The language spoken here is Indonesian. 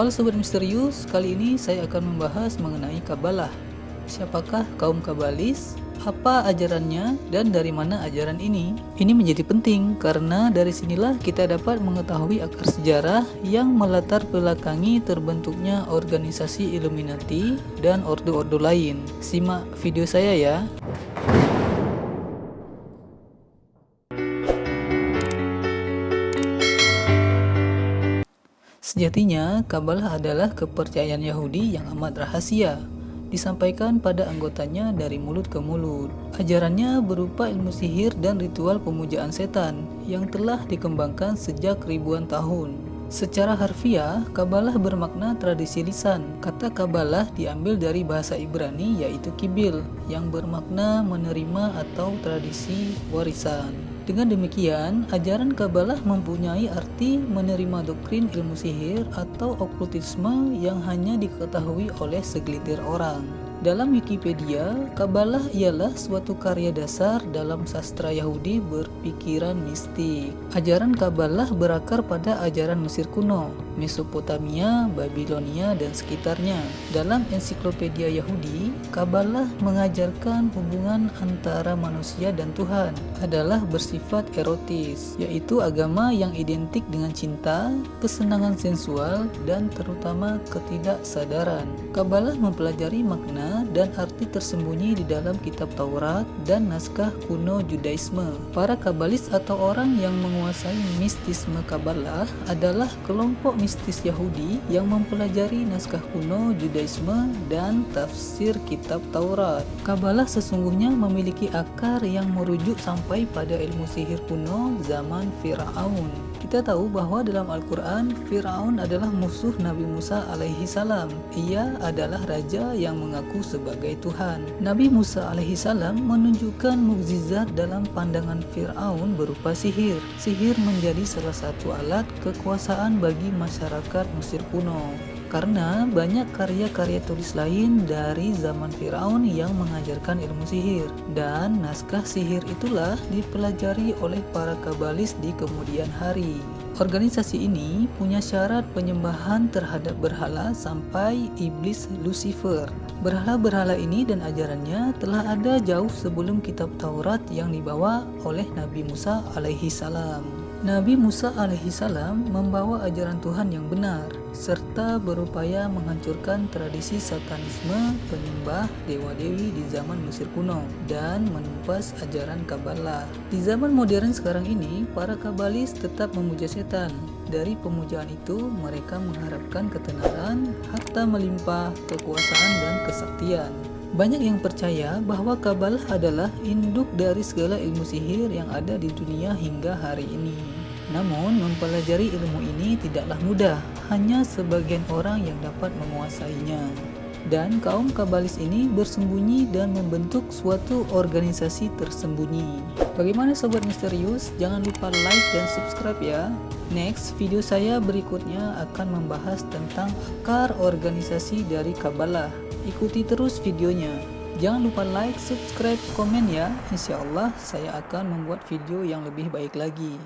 Halo Sobat Misterius, kali ini saya akan membahas mengenai Kabalah. Siapakah kaum Kabalis? Apa ajarannya dan dari mana ajaran ini? Ini menjadi penting karena dari sinilah kita dapat mengetahui akar sejarah yang melatar belakangi terbentuknya organisasi Illuminati dan ordo-ordo lain. Simak video saya ya. Sejatinya, Kabalah adalah kepercayaan Yahudi yang amat rahasia, disampaikan pada anggotanya dari mulut ke mulut. Ajarannya berupa ilmu sihir dan ritual pemujaan setan yang telah dikembangkan sejak ribuan tahun. Secara harfiah, Kabalah bermakna tradisi lisan. Kata Kabalah diambil dari bahasa Ibrani yaitu kibil, yang bermakna menerima atau tradisi warisan. Dengan demikian, ajaran Kabalah mempunyai arti menerima doktrin ilmu sihir atau okultisme yang hanya diketahui oleh segelintir orang. Dalam Wikipedia, Kabalah ialah suatu karya dasar dalam sastra Yahudi berpikiran mistik. Ajaran Kabalah berakar pada ajaran Mesir kuno, Mesopotamia, Babilonia, dan sekitarnya. Dalam ensiklopedia Yahudi, Kabalah mengajarkan hubungan antara manusia dan Tuhan adalah bersifat erotis, yaitu agama yang identik dengan cinta, kesenangan sensual, dan terutama ketidaksadaran. Kabalah mempelajari makna dan arti tersembunyi di dalam kitab Taurat dan naskah kuno Judaisme. Para kabalis atau orang yang menguasai mistisme Kabalah adalah kelompok mistis Yahudi yang mempelajari naskah kuno Judaisme dan tafsir kitab Taurat. Kabalah sesungguhnya memiliki akar yang merujuk sampai pada ilmu sihir kuno zaman Firaun. Kita tahu bahwa dalam Al-Quran, Fir'aun adalah musuh Nabi Musa alaihi salam. Ia adalah raja yang mengaku sebagai Tuhan. Nabi Musa alaihi salam menunjukkan mukjizat dalam pandangan Fir'aun berupa sihir. Sihir menjadi salah satu alat kekuasaan bagi masyarakat Mesir kuno karena banyak karya-karya tulis lain dari zaman Firaun yang mengajarkan ilmu sihir dan naskah sihir itulah dipelajari oleh para kabalis di kemudian hari. Organisasi ini punya syarat penyembahan terhadap berhala sampai iblis Lucifer. Berhala-berhala ini dan ajarannya telah ada jauh sebelum kitab Taurat yang dibawa oleh Nabi Musa alaihi salam. Nabi Musa alaihissalam membawa ajaran Tuhan yang benar, serta berupaya menghancurkan tradisi satanisme penyembah dewa-dewi di zaman Mesir kuno dan menumpas ajaran Kabalah. Di zaman modern sekarang ini, para Kabalis tetap memuja setan. Dari pemujaan itu, mereka mengharapkan ketenaran, harta melimpah, kekuasaan, dan kesaktian. Banyak yang percaya bahwa Kabalah adalah induk dari segala ilmu sihir yang ada di dunia hingga hari ini. Namun, mempelajari ilmu ini tidaklah mudah, hanya sebagian orang yang dapat menguasainya. Dan kaum Kabalis ini bersembunyi dan membentuk suatu organisasi tersembunyi. Bagaimana Sobat Misterius? Jangan lupa like dan subscribe ya. Next, video saya berikutnya akan membahas tentang akar organisasi dari Kabalah. Ikuti terus videonya. Jangan lupa like, subscribe, komen ya. Insya Allah saya akan membuat video yang lebih baik lagi.